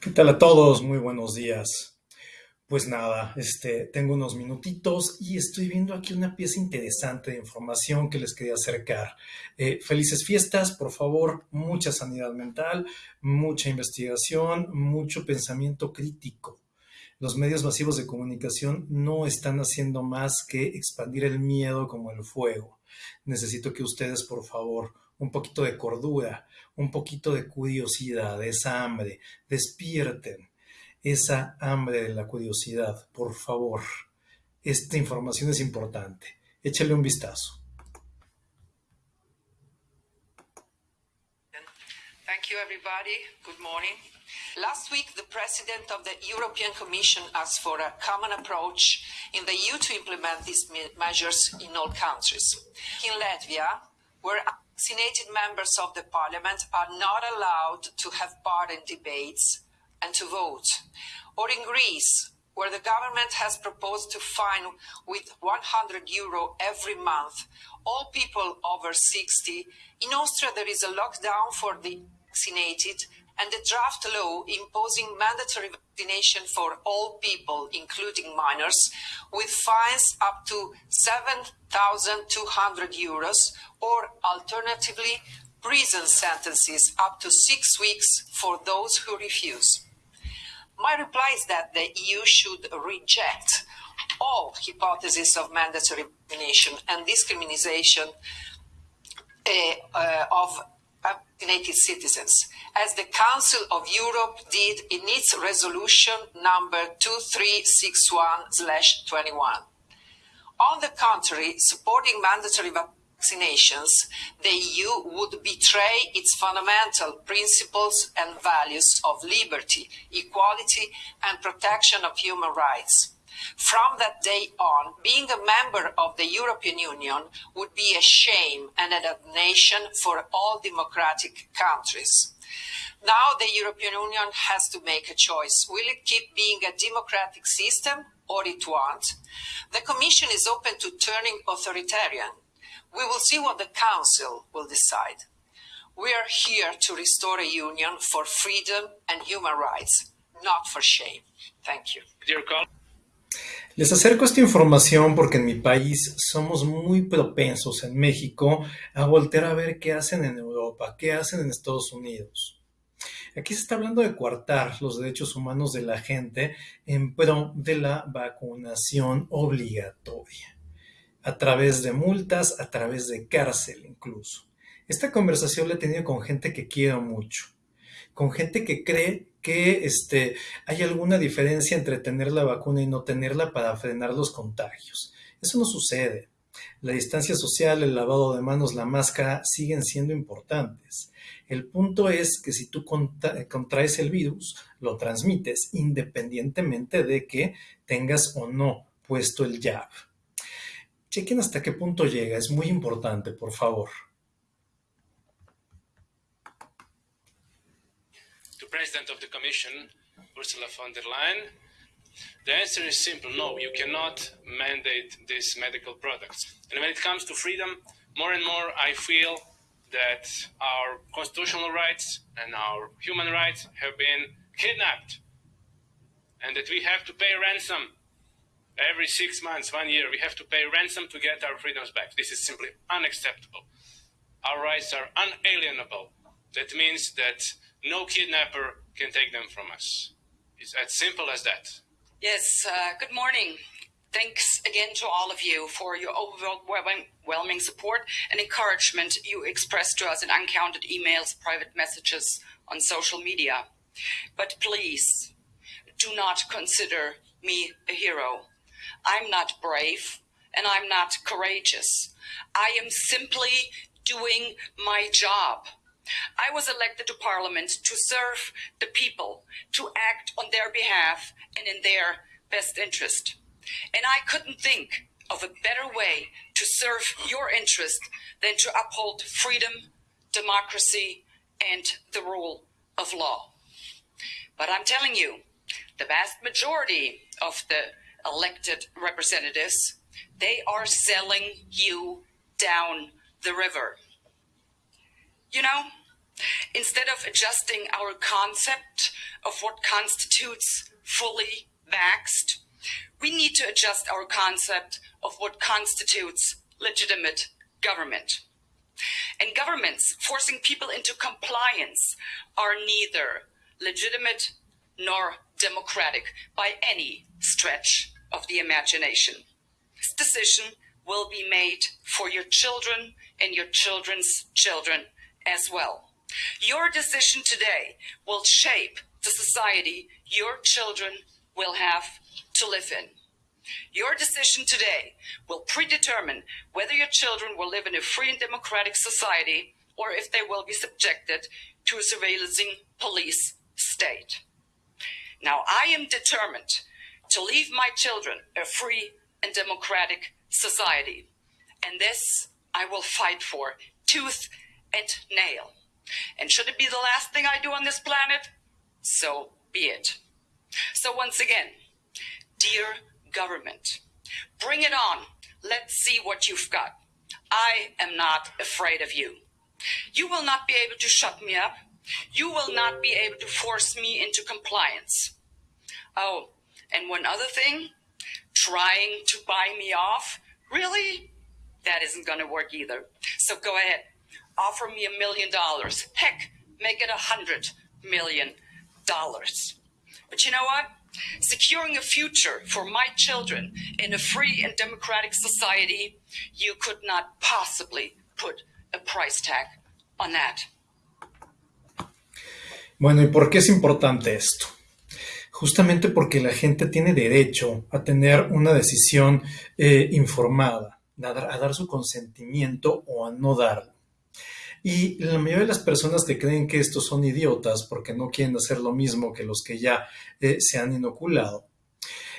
¿Qué tal a todos? Muy buenos días. Pues nada, este, tengo unos minutitos y estoy viendo aquí una pieza interesante de información que les quería acercar. Eh, felices fiestas, por favor, mucha sanidad mental, mucha investigación, mucho pensamiento crítico. Los medios masivos de comunicación no están haciendo más que expandir el miedo como el fuego. Necesito que ustedes, por favor, un poquito de cordura, un poquito de curiosidad, esa hambre, despierten esa hambre de la curiosidad, por favor. Esta información es importante. Échale un vistazo. Thank you, everybody. Good morning. Last week, the president of the European Commission asked for a common approach in the EU to implement these measures in all countries. In Latvia, vaccinated members of the parliament are not allowed to have part in debates, and to vote. Or in Greece, where the government has proposed to fine with 100 euro every month all people over 60. In Austria, there is a lockdown for the vaccinated and a draft law imposing mandatory vaccination for all people, including minors, with fines up to 7,200 euros or alternatively prison sentences up to six weeks for those who refuse. My reply is that the EU should reject all hypotheses of mandatory vaccination and discrimination uh, uh, of vaccinated citizens, as the Council of Europe did in its resolution number 2361-21. On the contrary, supporting mandatory vaccinations, the EU would betray its fundamental principles and values of liberty, equality, and protection of human rights. From that day on, being a member of the European Union would be a shame and a damnation for all democratic countries. Now the European Union has to make a choice. Will it keep being a democratic system or it won't? The Commission is open to turning authoritarian We will see what the Council will decide. We are here to restore a union for freedom and human rights, not for shame. Thank you. Les acerco esta información porque en mi país somos muy propensos en México a voltear a ver qué hacen en Europa, qué hacen en Estados Unidos. Aquí se está hablando de coartar los derechos humanos de la gente en pro de la vacunación obligatoria a través de multas, a través de cárcel incluso. Esta conversación la he tenido con gente que quiero mucho, con gente que cree que este, hay alguna diferencia entre tener la vacuna y no tenerla para frenar los contagios. Eso no sucede. La distancia social, el lavado de manos, la máscara siguen siendo importantes. El punto es que si tú contraes el virus, lo transmites independientemente de que tengas o no puesto el jab. Chequen hasta qué punto llega, es muy importante, por favor. President of the Commission, Ursula von der Leyen, the answer is simple no, you cannot mandate these medical products. And when it comes to freedom, more and more I feel that our constitutional rights and our human rights have been kidnapped and that we have to pay ransom every six months, one year, we have to pay ransom to get our freedoms back. This is simply unacceptable. Our rights are unalienable. That means that no kidnapper can take them from us. It's as simple as that. Yes, uh, good morning. Thanks again to all of you for your overwhelming support and encouragement you expressed to us in uncounted emails, private messages on social media. But please do not consider me a hero. I'm not brave and I'm not courageous. I am simply doing my job. I was elected to parliament to serve the people, to act on their behalf and in their best interest. And I couldn't think of a better way to serve your interest than to uphold freedom, democracy, and the rule of law. But I'm telling you, the vast majority of the elected representatives, they are selling you down the river. You know, Instead of adjusting our concept of what constitutes fully vaxxed, we need to adjust our concept of what constitutes legitimate government. And governments forcing people into compliance are neither legitimate nor democratic by any stretch of the imagination. This decision will be made for your children and your children's children as well. Your decision today will shape the society your children will have to live in. Your decision today will predetermine whether your children will live in a free and democratic society or if they will be subjected to a surveillancing police state. Now, I am determined to leave my children a free and democratic society. And this I will fight for tooth and nail. And should it be the last thing I do on this planet, so be it. So once again, dear government, bring it on. Let's see what you've got. I am not afraid of you. You will not be able to shut me up. You will not be able to force me into compliance. Oh, and one other thing, trying to buy me off, really? That isn't going to work either. So go ahead, offer me a million dollars. Heck, make it a hundred million dollars. But you know what? Securing a future for my children in a free and democratic society, you could not possibly put a price tag on that. Bueno, ¿y por qué es importante esto? Justamente porque la gente tiene derecho a tener una decisión eh, informada, a dar, a dar su consentimiento o a no darlo. Y la mayoría de las personas que creen que estos son idiotas porque no quieren hacer lo mismo que los que ya eh, se han inoculado,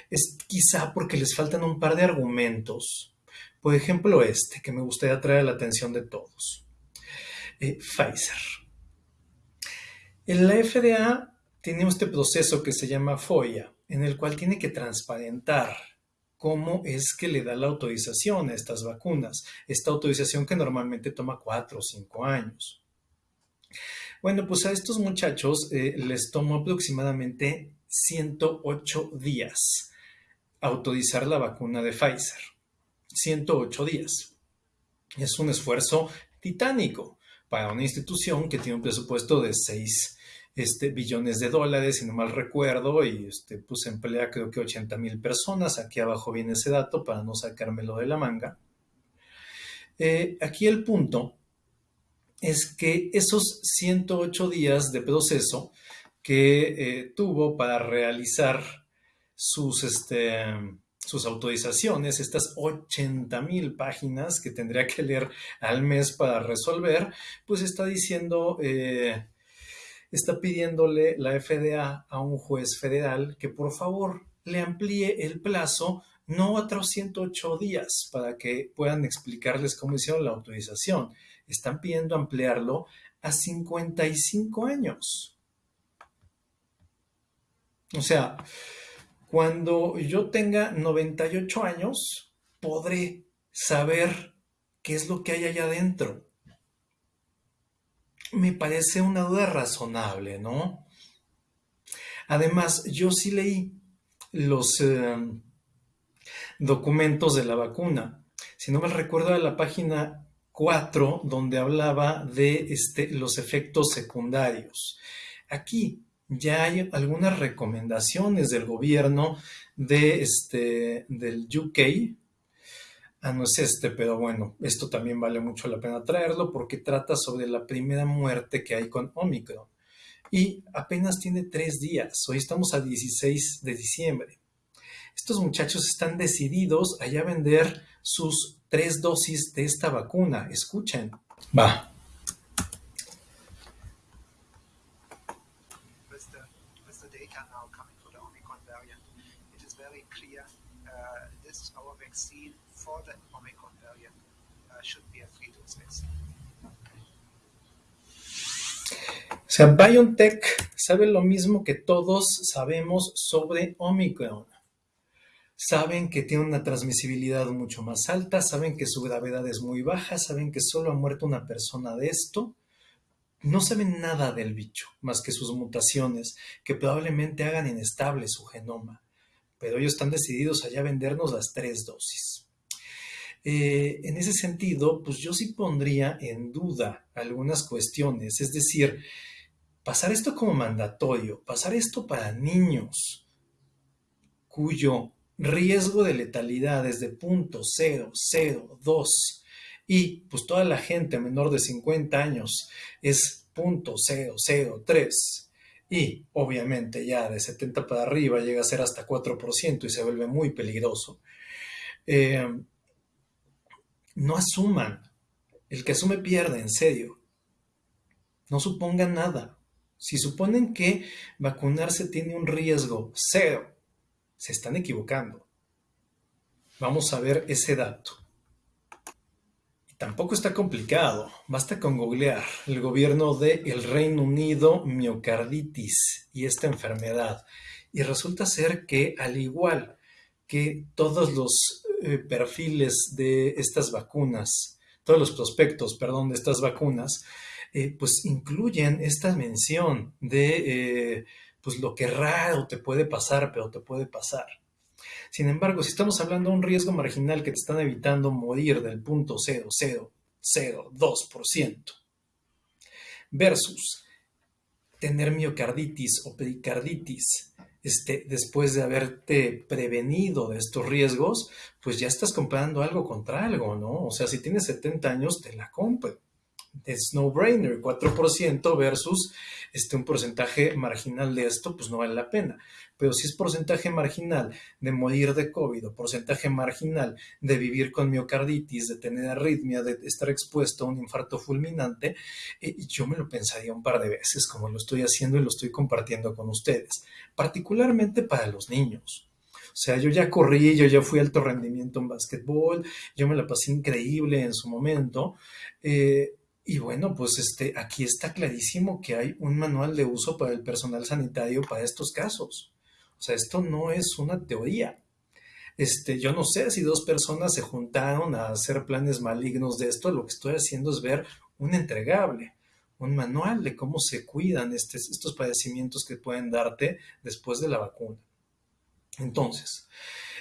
es quizá porque les faltan un par de argumentos. Por ejemplo, este, que me gustaría traer a la atención de todos. Eh, Pfizer. En la FDA tiene este proceso que se llama FOIA, en el cual tiene que transparentar cómo es que le da la autorización a estas vacunas. Esta autorización que normalmente toma cuatro o cinco años. Bueno, pues a estos muchachos eh, les tomó aproximadamente 108 días autorizar la vacuna de Pfizer. 108 días. Es un esfuerzo titánico para una institución que tiene un presupuesto de 6 este, billones de dólares, si no mal recuerdo, y este, pues emplea creo que 80 mil personas. Aquí abajo viene ese dato para no sacármelo de la manga. Eh, aquí el punto es que esos 108 días de proceso que eh, tuvo para realizar sus, este, sus autorizaciones, estas 80 mil páginas que tendría que leer al mes para resolver, pues está diciendo eh, está pidiéndole la FDA a un juez federal que por favor le amplíe el plazo no a otros 108 días para que puedan explicarles cómo hicieron la autorización. Están pidiendo ampliarlo a 55 años. O sea, cuando yo tenga 98 años, podré saber qué es lo que hay allá adentro me parece una duda razonable, ¿no? Además, yo sí leí los eh, documentos de la vacuna. Si no me recuerdo, de la página 4, donde hablaba de este, los efectos secundarios. Aquí ya hay algunas recomendaciones del gobierno de este, del UK, Ah, no es este, pero bueno, esto también vale mucho la pena traerlo porque trata sobre la primera muerte que hay con Omicron. Y apenas tiene tres días, hoy estamos a 16 de diciembre. Estos muchachos están decididos a ya vender sus tres dosis de esta vacuna. Escuchen. Va. O sea, BioNTech sabe lo mismo que todos sabemos sobre Omicron. Saben que tiene una transmisibilidad mucho más alta, saben que su gravedad es muy baja, saben que solo ha muerto una persona de esto, no saben nada del bicho, más que sus mutaciones, que probablemente hagan inestable su genoma, pero ellos están decididos allá a vendernos las tres dosis. Eh, en ese sentido, pues yo sí pondría en duda algunas cuestiones, es decir, pasar esto como mandatorio, pasar esto para niños cuyo riesgo de letalidad es de 0.002 y pues toda la gente menor de 50 años es 0.003 y obviamente ya de 70 para arriba llega a ser hasta 4% y se vuelve muy peligroso. Eh, no asuman. El que asume pierde, en serio. No supongan nada. Si suponen que vacunarse tiene un riesgo cero, se están equivocando. Vamos a ver ese dato. Tampoco está complicado. Basta con googlear el gobierno del el Reino Unido miocarditis y esta enfermedad. Y resulta ser que al igual que todos los eh, perfiles de estas vacunas, todos los prospectos, perdón, de estas vacunas, eh, pues incluyen esta mención de eh, pues lo que raro te puede pasar, pero te puede pasar. Sin embargo, si estamos hablando de un riesgo marginal que te están evitando morir del punto 0,002% versus tener miocarditis o pericarditis este, después de haberte prevenido de estos riesgos, pues ya estás comprando algo contra algo, ¿no? O sea, si tienes 70 años, te la compro es no-brainer, 4% versus este, un porcentaje marginal de esto, pues no vale la pena. Pero si es porcentaje marginal de morir de COVID o porcentaje marginal de vivir con miocarditis, de tener arritmia, de estar expuesto a un infarto fulminante, eh, yo me lo pensaría un par de veces, como lo estoy haciendo y lo estoy compartiendo con ustedes, particularmente para los niños. O sea, yo ya corrí, yo ya fui alto rendimiento en básquetbol, yo me la pasé increíble en su momento. Eh, y bueno, pues este, aquí está clarísimo que hay un manual de uso para el personal sanitario para estos casos. O sea, esto no es una teoría. Este, yo no sé si dos personas se juntaron a hacer planes malignos de esto. Lo que estoy haciendo es ver un entregable, un manual de cómo se cuidan estos padecimientos que pueden darte después de la vacuna. Entonces,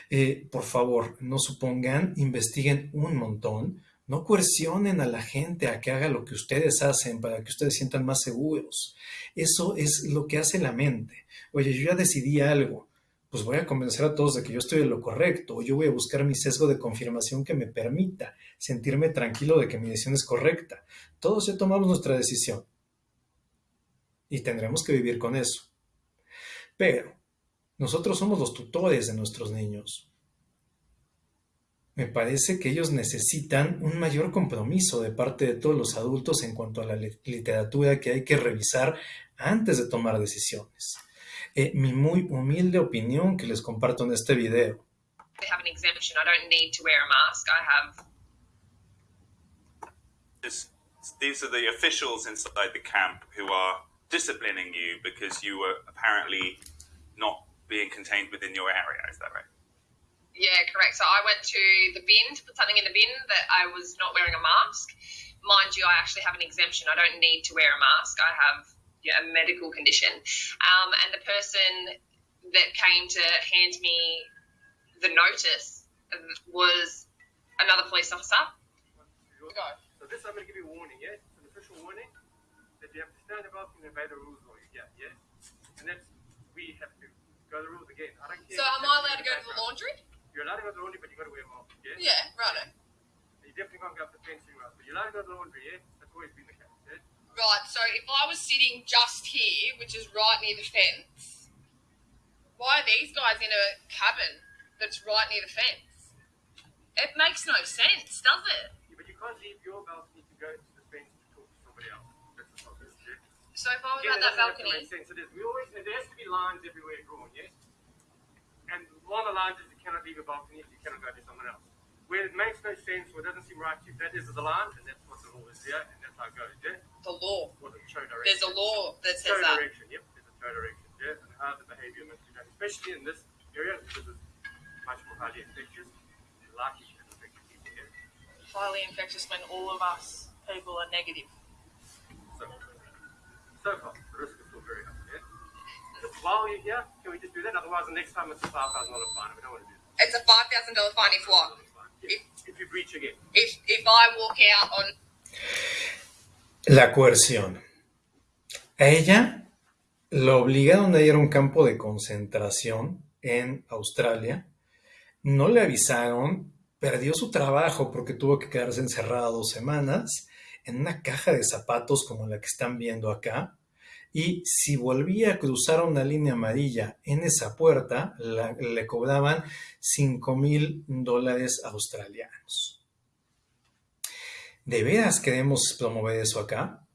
eh, por favor, no supongan, investiguen un montón no coercionen a la gente a que haga lo que ustedes hacen para que ustedes sientan más seguros. Eso es lo que hace la mente. Oye, yo ya decidí algo, pues voy a convencer a todos de que yo estoy en lo correcto, o yo voy a buscar mi sesgo de confirmación que me permita sentirme tranquilo de que mi decisión es correcta. Todos ya tomamos nuestra decisión. Y tendremos que vivir con eso. Pero nosotros somos los tutores de nuestros niños me parece que ellos necesitan un mayor compromiso de parte de todos los adultos en cuanto a la literatura que hay que revisar antes de tomar decisiones. Eh, mi muy humilde opinión que les comparto en este video. These are the officials inside the camp who are disciplining you because you were apparently not being contained within your area. Is that right? Yeah, correct. So I went to the bin to put something in the bin that I was not wearing a mask. Mind you, I actually have an exemption. I don't need to wear a mask. I have yeah, a medical condition. Um, and the person that came to hand me the notice was another police officer. Go. So this, I'm going to give you a warning, yeah? It's an official warning that you have to stand above and obey the rules for you, yeah, yeah? And that's, we have to go the rules again. I don't care. So am I allowed to go to the laundry? You're go to the laundry, but you got to wear a mask. Yeah. Yeah, right. You definitely can't go up the fencing route, but you're allowed to go to the laundry. Yeah. That's always been the case. Yeah. Right. So if I was sitting just here, which is right near the fence, why are these guys in a cabin that's right near the fence? It makes no sense, does it? Yeah, but you can't leave your balcony to go to the fence to talk to somebody else. That's the problem. Yeah. So if I was Again, at it that to balcony, make sense. It is. We always there has to be lines everywhere drawn. Yes. And one the lines is you cannot leave a balcony if you cannot go to someone else. Where it makes no sense or it doesn't seem right to you, that is the line, and that's what the law is, yeah, and that's how it goes, yeah? the law. What the show direction. There's a law that says show that. direction, yep, there's a show direction, yeah, and how the behaviour must be done, especially in this area because it's much more highly infectious likely to affect people, yeah? Highly infectious when all of us people are negative. So, So far, the risk You're here, can we just do that? Otherwise, the next time it's a five thousand dollar fine. We don't want to do that. It's a five thousand dollar fine if what? If, if you breach again. If if I walk out on La coerción. A ella la obligaron a ir a un campo de concentración en Australia. No le avisaron, perdió su trabajo porque tuvo que quedarse encerrada dos semanas en una caja de zapatos como la que están viendo acá. Y si volvía a cruzar una línea amarilla en esa puerta, le cobraban 5 mil dólares australianos. ¿De veras queremos promover eso acá?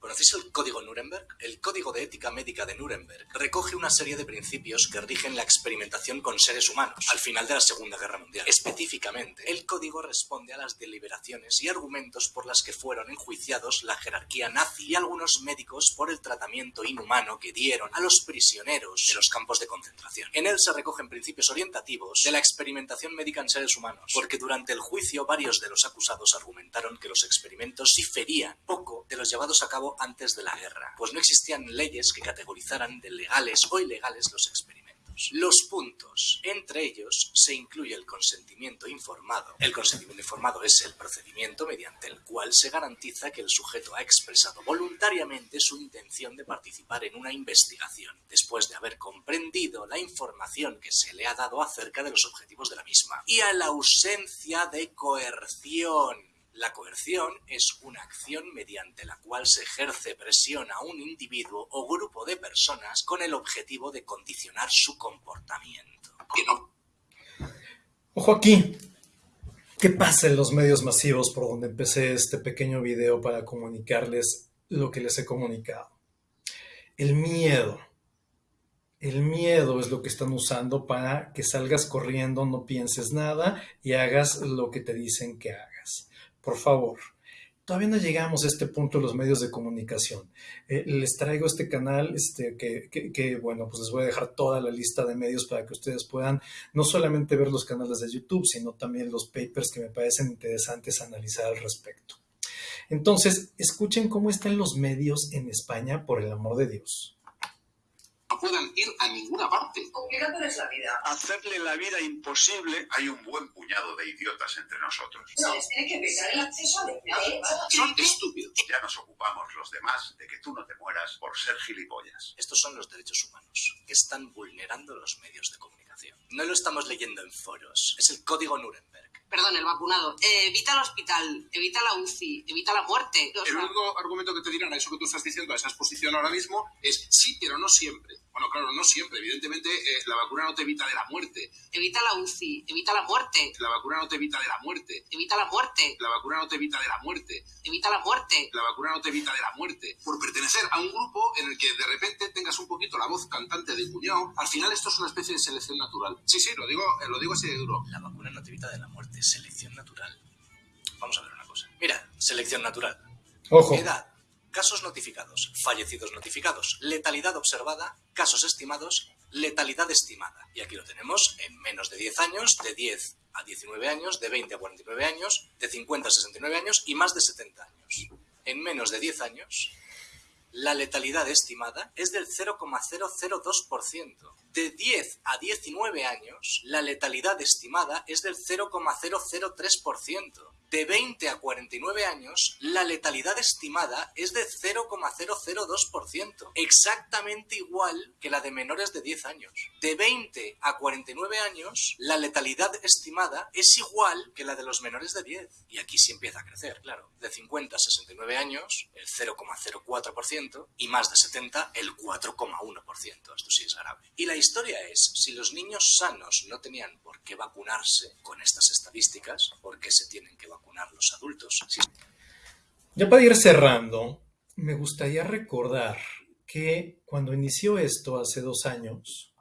¿Conocéis el Código Nuremberg? El Código de Ética Médica de Nuremberg recoge una serie de principios que rigen la experimentación con seres humanos al final de la Segunda Guerra Mundial. Específicamente, el código responde a las deliberaciones y argumentos por las que fueron enjuiciados la jerarquía nazi y algunos médicos por el tratamiento inhumano que dieron a los prisioneros de los campos de concentración. En él se recogen principios orientativos de la experimentación médica en seres humanos, porque durante el juicio varios de los acusados argumentaron que los experimentos diferían poco de los llevados a cabo antes de la guerra, pues no existían leyes que categorizaran de legales o ilegales los experimentos. Los puntos, entre ellos se incluye el consentimiento informado. El consentimiento informado es el procedimiento mediante el cual se garantiza que el sujeto ha expresado voluntariamente su intención de participar en una investigación, después de haber comprendido la información que se le ha dado acerca de los objetivos de la misma. Y a la ausencia de coerción. La coerción es una acción mediante la cual se ejerce presión a un individuo o grupo de personas con el objetivo de condicionar su comportamiento. No Ojo aquí. ¿Qué pasa en los medios masivos por donde empecé este pequeño video para comunicarles lo que les he comunicado? El miedo. El miedo es lo que están usando para que salgas corriendo, no pienses nada y hagas lo que te dicen que hagas. Por favor, todavía no llegamos a este punto los medios de comunicación. Eh, les traigo este canal este, que- que, bueno, pues les voy a dejar toda la lista de medios para que ustedes puedan no solamente ver los canales de YouTube, sino también los papers que me parecen interesantes analizar al respecto. Entonces, escuchen cómo están los medios en España, por el amor de Dios. No puedan ir a ninguna parte. Complicándoles la vida. Hacerle la vida imposible. Hay un buen puñado de idiotas entre nosotros. Se les tiene que evitar el acceso al empleo. Son estúpidos. Ya nos ocupamos los demás de que tú no te mueras por ser gilipollas. Estos son los derechos humanos que están vulnerando los medios de comunicación. No lo estamos leyendo en foros, es el código Nuremberg. Perdón, el vacunado. Eh, evita el hospital, evita la UCI, evita la muerte. O El único argumento que te dirán a eso que tú estás diciendo, a esa exposición ahora mismo, es sí, pero no siempre. Bueno, claro, no siempre. Evidentemente, eh, la vacuna no te evita de la muerte. evita la UCI, evita la muerte, La vacuna no te evita de la muerte. evita la muerte, La vacuna no te evita de la muerte. evita la muerte. La vacuna no te evita de la muerte. Por pertenecer a un grupo en el que de repente tengas un poquito la voz cantante de cuñado, al final esto es una especie de selección natural. Sí, sí, lo digo, eh, lo digo así de duro. La vacuna no te evita de la muerte, selección natural. Vamos a ver una cosa. Mira, selección natural. Ojo, Edad, casos notificados, fallecidos notificados, letalidad observada, casos estimados, letalidad estimada. Y aquí lo tenemos en menos de 10 años, de 10 a 19 años, de 20 a 49 años, de 50 a 69 años y más de 70 años. En menos de 10 años, la letalidad estimada es del 0,002%. De 10 a 19 años, la letalidad estimada es del 0,003%. De 20 a 49 años, la letalidad estimada es de 0,002%, exactamente igual que la de menores de 10 años. De 20 a 49 años, la letalidad estimada es igual que la de los menores de 10. Y aquí sí empieza a crecer, claro. De 50 a 69 años, el 0,04% y más de 70, el 4,1%. Esto sí es grave. Y la historia es, si los niños sanos no tenían por qué vacunarse con estas estadísticas, ¿por qué se tienen que vacunar los adultos? Ya para ir cerrando, me gustaría recordar que cuando inició esto hace dos años,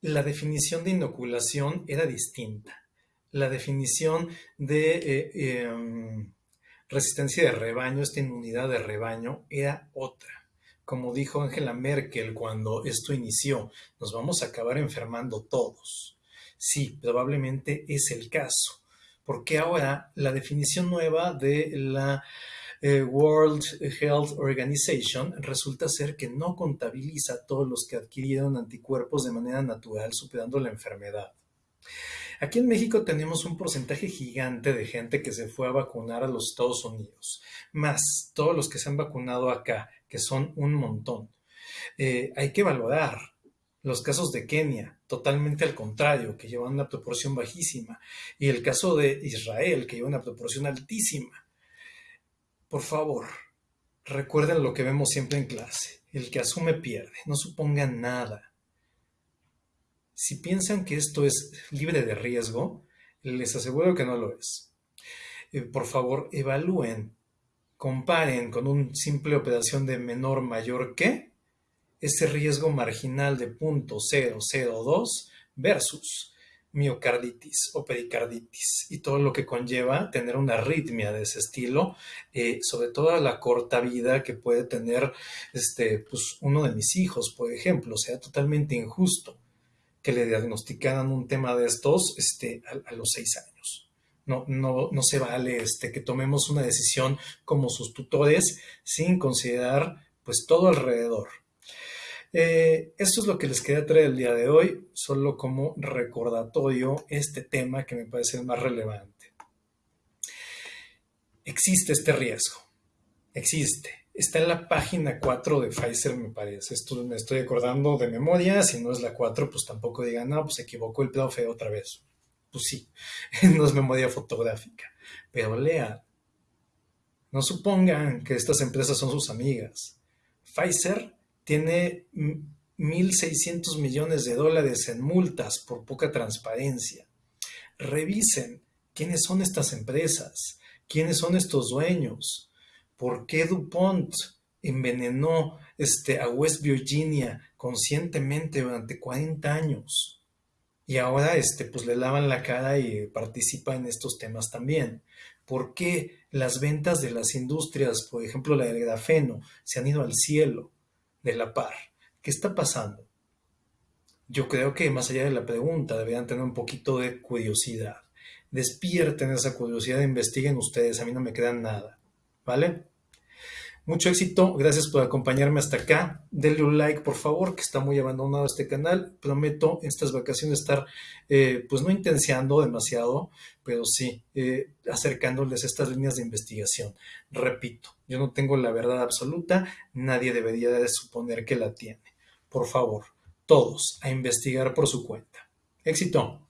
la definición de inoculación era distinta. La definición de eh, eh, resistencia de rebaño, esta inmunidad de rebaño, era otra. Como dijo Angela Merkel cuando esto inició, nos vamos a acabar enfermando todos. Sí, probablemente es el caso, porque ahora la definición nueva de la eh, World Health Organization resulta ser que no contabiliza a todos los que adquirieron anticuerpos de manera natural superando la enfermedad. Aquí en México tenemos un porcentaje gigante de gente que se fue a vacunar a los Estados Unidos, más todos los que se han vacunado acá, que son un montón. Eh, hay que valorar los casos de Kenia, totalmente al contrario, que llevan una proporción bajísima, y el caso de Israel, que lleva una proporción altísima. Por favor, recuerden lo que vemos siempre en clase. El que asume pierde, no supongan nada. Si piensan que esto es libre de riesgo, les aseguro que no lo es. Eh, por favor, evalúen, comparen con una simple operación de menor mayor que ese riesgo marginal de 0.002 versus miocarditis o pericarditis y todo lo que conlleva tener una arritmia de ese estilo, eh, sobre todo a la corta vida que puede tener este, pues, uno de mis hijos, por ejemplo, sea totalmente injusto que le diagnosticaran un tema de estos este, a, los seis años. No, no, no se vale este, que tomemos una decisión como sus tutores sin considerar pues todo alrededor. Eh, esto es lo que les quería traer el día de hoy, solo como recordatorio este tema que me parece más relevante. Existe este riesgo, existe. Está en la página 4 de Pfizer, me parece. Esto me estoy acordando de memoria. Si no es la 4, pues tampoco digan, no, pues equivocó el profe otra vez. Pues sí, no es memoria fotográfica. Pero lean. No supongan que estas empresas son sus amigas. Pfizer tiene 1.600 millones de dólares en multas por poca transparencia. Revisen quiénes son estas empresas, quiénes son estos dueños por qué DuPont envenenó este, a West Virginia conscientemente durante 40 años. Y ahora este, pues le lavan la cara y participa en estos temas también. ¿Por qué las ventas de las industrias, por ejemplo la del grafeno, se han ido al cielo de la par? ¿Qué está pasando? Yo creo que más allá de la pregunta deberían tener un poquito de curiosidad. Despierten esa curiosidad, investiguen ustedes, a mí no me queda nada. ¿Vale? Mucho éxito, gracias por acompañarme hasta acá. Denle un like, por favor, que está muy abandonado este canal. Prometo en estas vacaciones estar, eh, pues no intenciando demasiado, pero sí eh, acercándoles estas líneas de investigación. Repito, yo no tengo la verdad absoluta, nadie debería de suponer que la tiene. Por favor, todos a investigar por su cuenta. Éxito.